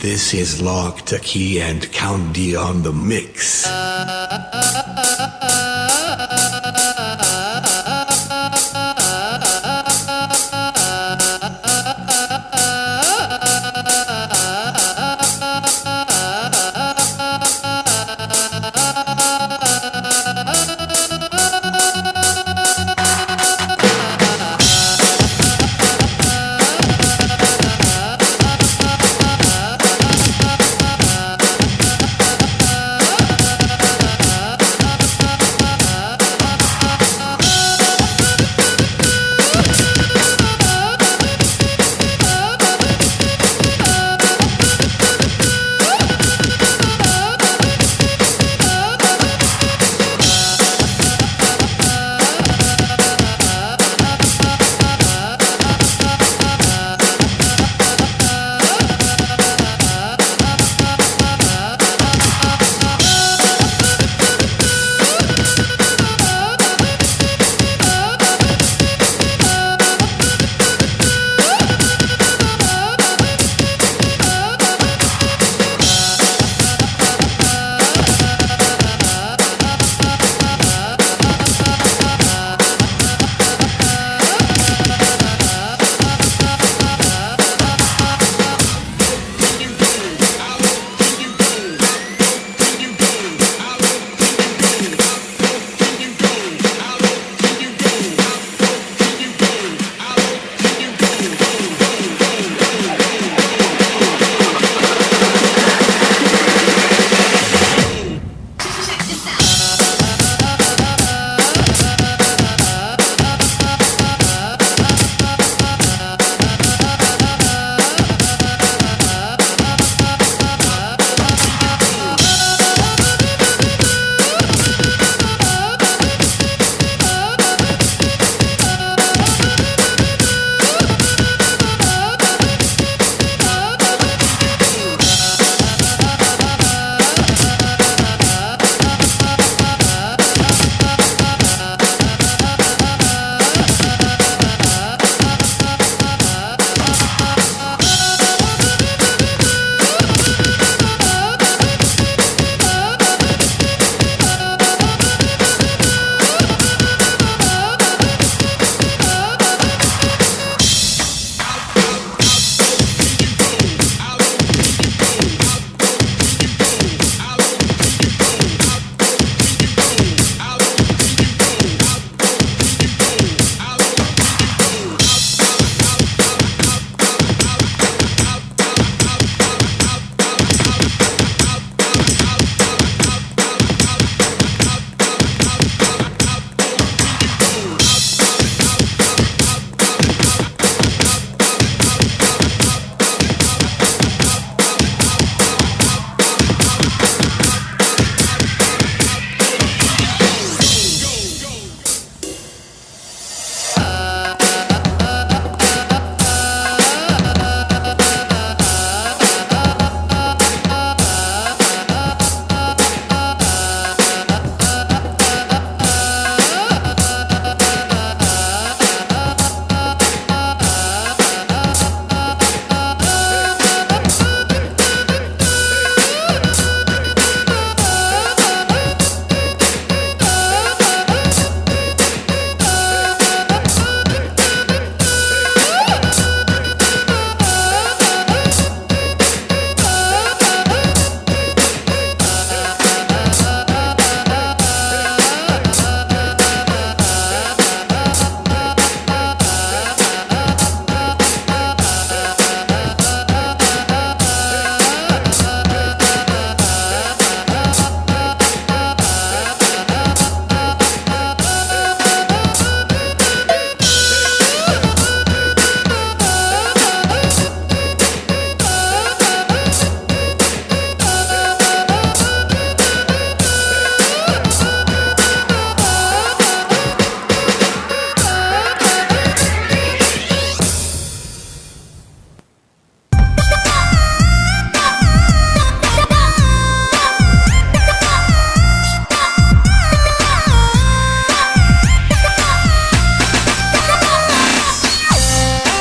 This is Lock, Taki and Count D on the mix. Uh, uh, uh,